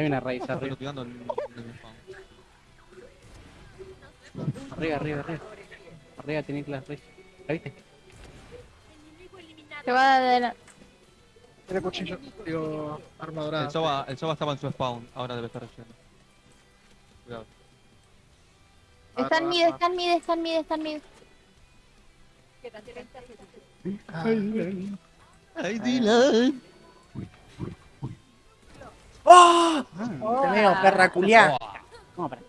Hay una raíz arriba. Arriba, arriba, arriba. Arriba tenés la raíz. ¿La viste? Se va de la... Tiene cuchillo, digo, arma dorada. El Soba, el Soba estaba en su spawn, ahora debe estar yendo. Cuidado. Está en mid, está en mid, está en mid, está en mid. Ay, Dylan. ¡Oh! Te veo, perra culiá. ¿Cómo para?